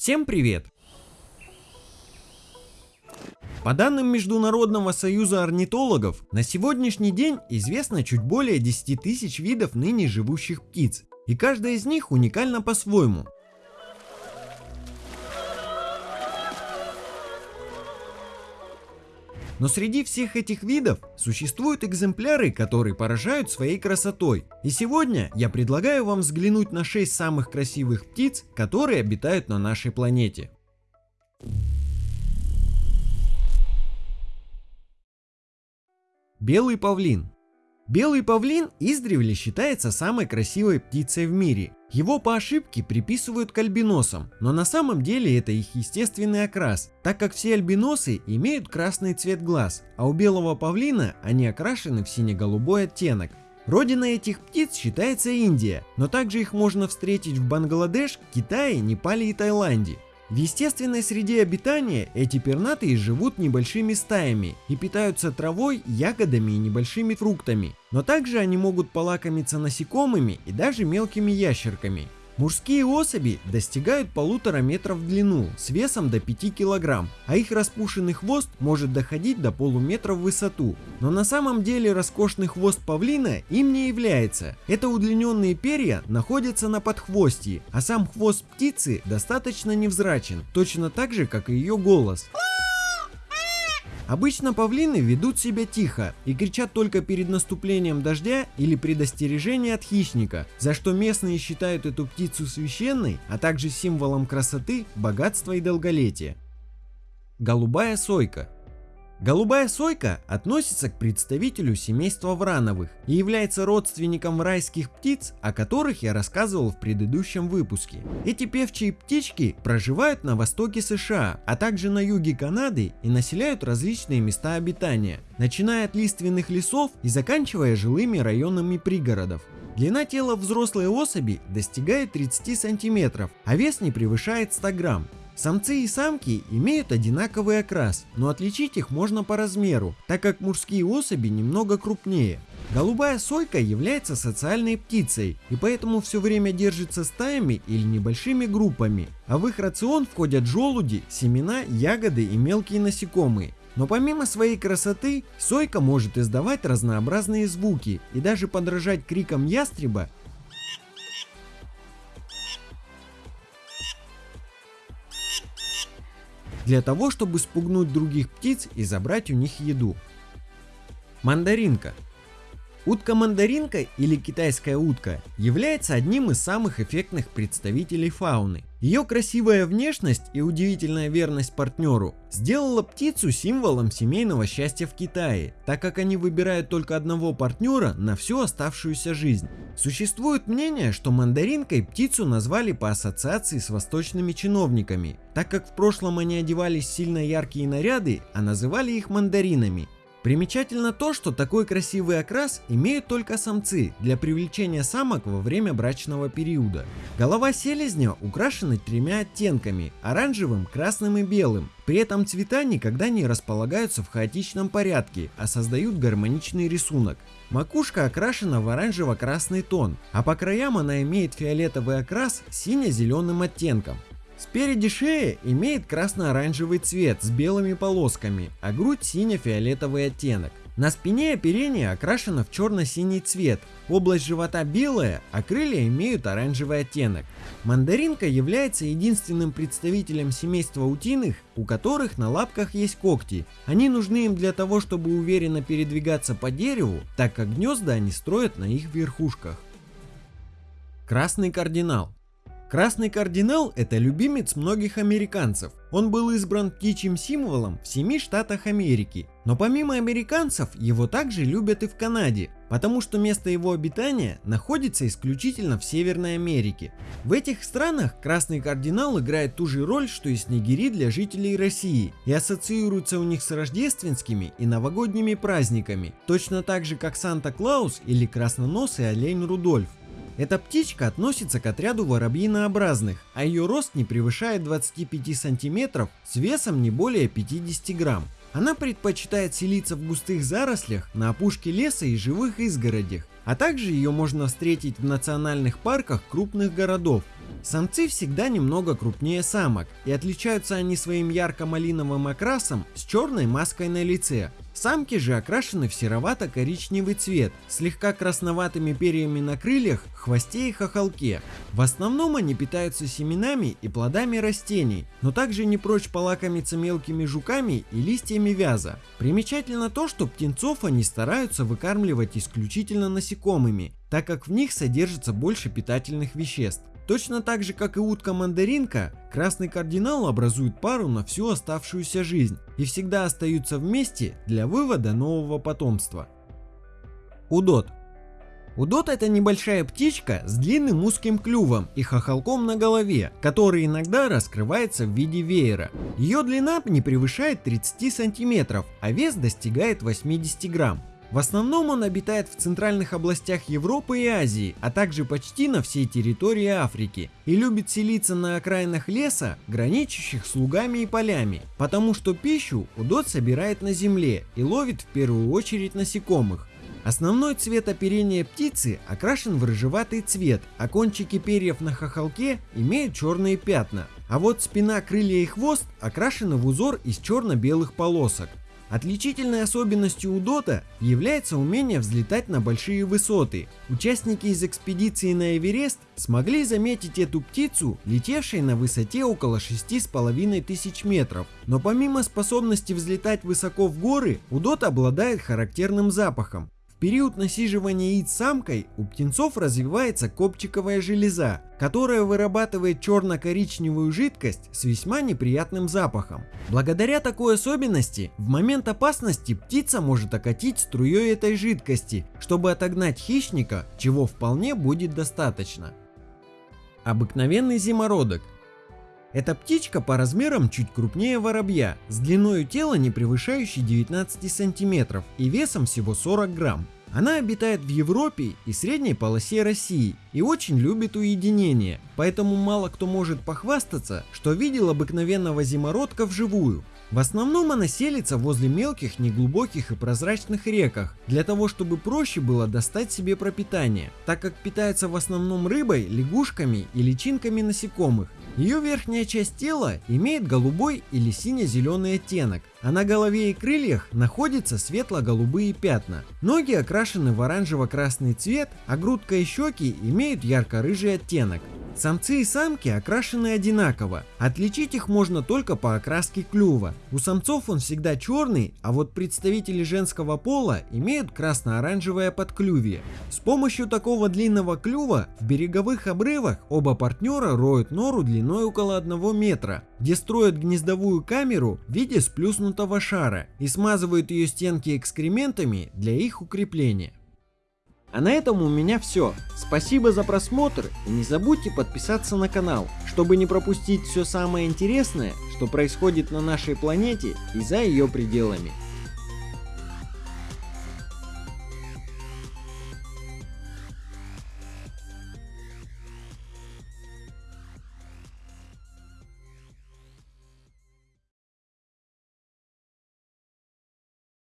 Всем привет! По данным Международного союза орнитологов, на сегодняшний день известно чуть более 10 тысяч видов ныне живущих птиц, и каждая из них уникальна по-своему. Но среди всех этих видов существуют экземпляры, которые поражают своей красотой. И сегодня я предлагаю вам взглянуть на 6 самых красивых птиц, которые обитают на нашей планете. Белый павлин Белый павлин издревле считается самой красивой птицей в мире. Его по ошибке приписывают к альбиносам, но на самом деле это их естественный окрас, так как все альбиносы имеют красный цвет глаз, а у белого павлина они окрашены в сине-голубой оттенок. Родина этих птиц считается Индия, но также их можно встретить в Бангладеш, Китае, Непале и Таиланде. В естественной среде обитания эти пернатые живут небольшими стаями и питаются травой, ягодами и небольшими фруктами, но также они могут полакомиться насекомыми и даже мелкими ящерками. Мужские особи достигают полутора метров в длину с весом до 5 килограмм, а их распушенный хвост может доходить до полуметра в высоту. Но на самом деле роскошный хвост павлина им не является. Это удлиненные перья находятся на подхвостье, а сам хвост птицы достаточно невзрачен, точно так же как и ее голос. Обычно павлины ведут себя тихо и кричат только перед наступлением дождя или предостережение от хищника, за что местные считают эту птицу священной, а также символом красоты, богатства и долголетия. Голубая сойка Голубая сойка относится к представителю семейства врановых и является родственником райских птиц, о которых я рассказывал в предыдущем выпуске. Эти певчие птички проживают на востоке США, а также на юге Канады и населяют различные места обитания, начиная от лиственных лесов и заканчивая жилыми районами пригородов. Длина тела взрослой особи достигает 30 сантиметров, а вес не превышает 100 грамм. Самцы и самки имеют одинаковый окрас, но отличить их можно по размеру, так как мужские особи немного крупнее. Голубая сойка является социальной птицей и поэтому все время держится стаями или небольшими группами, а в их рацион входят желуди, семена, ягоды и мелкие насекомые. Но помимо своей красоты, сойка может издавать разнообразные звуки и даже подражать крикам ястреба для того, чтобы спугнуть других птиц и забрать у них еду. Мандаринка. Утка-мандаринка или китайская утка является одним из самых эффектных представителей фауны. Ее красивая внешность и удивительная верность партнеру сделала птицу символом семейного счастья в Китае, так как они выбирают только одного партнера на всю оставшуюся жизнь. Существует мнение, что мандаринкой птицу назвали по ассоциации с восточными чиновниками, так как в прошлом они одевались сильно яркие наряды, а называли их мандаринами. Примечательно то, что такой красивый окрас имеют только самцы для привлечения самок во время брачного периода. Голова селезня украшена тремя оттенками – оранжевым, красным и белым. При этом цвета никогда не располагаются в хаотичном порядке, а создают гармоничный рисунок. Макушка окрашена в оранжево-красный тон, а по краям она имеет фиолетовый окрас с сине-зеленым оттенком. Спереди шея имеет красно-оранжевый цвет с белыми полосками, а грудь сине-фиолетовый оттенок. На спине оперение окрашено в черно-синий цвет, область живота белая, а крылья имеют оранжевый оттенок. Мандаринка является единственным представителем семейства утиных, у которых на лапках есть когти. Они нужны им для того, чтобы уверенно передвигаться по дереву, так как гнезда они строят на их верхушках. Красный кардинал Красный кардинал – это любимец многих американцев. Он был избран птичьим символом в семи штатах Америки. Но помимо американцев, его также любят и в Канаде, потому что место его обитания находится исключительно в Северной Америке. В этих странах красный кардинал играет ту же роль, что и снегири для жителей России, и ассоциируется у них с рождественскими и новогодними праздниками, точно так же как Санта-Клаус или красноносый олень Рудольф. Эта птичка относится к отряду воробьинообразных, а ее рост не превышает 25 сантиметров с весом не более 50 грамм. Она предпочитает селиться в густых зарослях, на опушке леса и живых изгородях, а также ее можно встретить в национальных парках крупных городов. Самцы всегда немного крупнее самок, и отличаются они своим ярко-малиновым окрасом с черной маской на лице. Самки же окрашены в серовато-коричневый цвет, слегка красноватыми перьями на крыльях, хвосте и хохолке. В основном они питаются семенами и плодами растений, но также не прочь полакомиться мелкими жуками и листьями вяза. Примечательно то, что птенцов они стараются выкармливать исключительно насекомыми, так как в них содержится больше питательных веществ. Точно так же, как и утка-мандаринка, красный кардинал образует пару на всю оставшуюся жизнь и всегда остаются вместе для вывода нового потомства. Удот. Удот это небольшая птичка с длинным узким клювом и хохолком на голове, который иногда раскрывается в виде веера. Ее длина не превышает 30 сантиметров, а вес достигает 80 грамм. В основном он обитает в центральных областях Европы и Азии, а также почти на всей территории Африки и любит селиться на окраинах леса, граничащих с лугами и полями, потому что пищу удот собирает на земле и ловит в первую очередь насекомых. Основной цвет оперения птицы окрашен в рыжеватый цвет, а кончики перьев на хохолке имеют черные пятна, а вот спина, крылья и хвост окрашены в узор из черно-белых полосок. Отличительной особенностью удота является умение взлетать на большие высоты. Участники из экспедиции на Эверест смогли заметить эту птицу, летевшей на высоте около 6,5 тысяч метров. Но помимо способности взлетать высоко в горы, удот обладает характерным запахом период насиживания яиц самкой у птенцов развивается копчиковая железа, которая вырабатывает черно-коричневую жидкость с весьма неприятным запахом. Благодаря такой особенности, в момент опасности птица может окатить струей этой жидкости, чтобы отогнать хищника, чего вполне будет достаточно. Обыкновенный зимородок эта птичка по размерам чуть крупнее воробья, с длиной тела не превышающей 19 сантиметров и весом всего 40 грамм. Она обитает в Европе и средней полосе России и очень любит уединение, поэтому мало кто может похвастаться, что видел обыкновенного зимородка вживую. В основном она селится возле мелких, неглубоких и прозрачных реках, для того чтобы проще было достать себе пропитание, так как питается в основном рыбой, лягушками и личинками насекомых. Ее верхняя часть тела имеет голубой или сине-зеленый оттенок, а на голове и крыльях находятся светло-голубые пятна. Ноги окрашены в оранжево-красный цвет, а грудка и щеки имеют ярко-рыжий оттенок. Самцы и самки окрашены одинаково. Отличить их можно только по окраске клюва. У самцов он всегда черный, а вот представители женского пола имеют красно-оранжевое подклювие. С помощью такого длинного клюва в береговых обрывах оба партнера роют нору длиной около 1 метра, где строят гнездовую камеру в виде сплюснутого шара и смазывают ее стенки экскрементами для их укрепления. А на этом у меня все. Спасибо за просмотр и не забудьте подписаться на канал, чтобы не пропустить все самое интересное, что происходит на нашей планете и за ее пределами.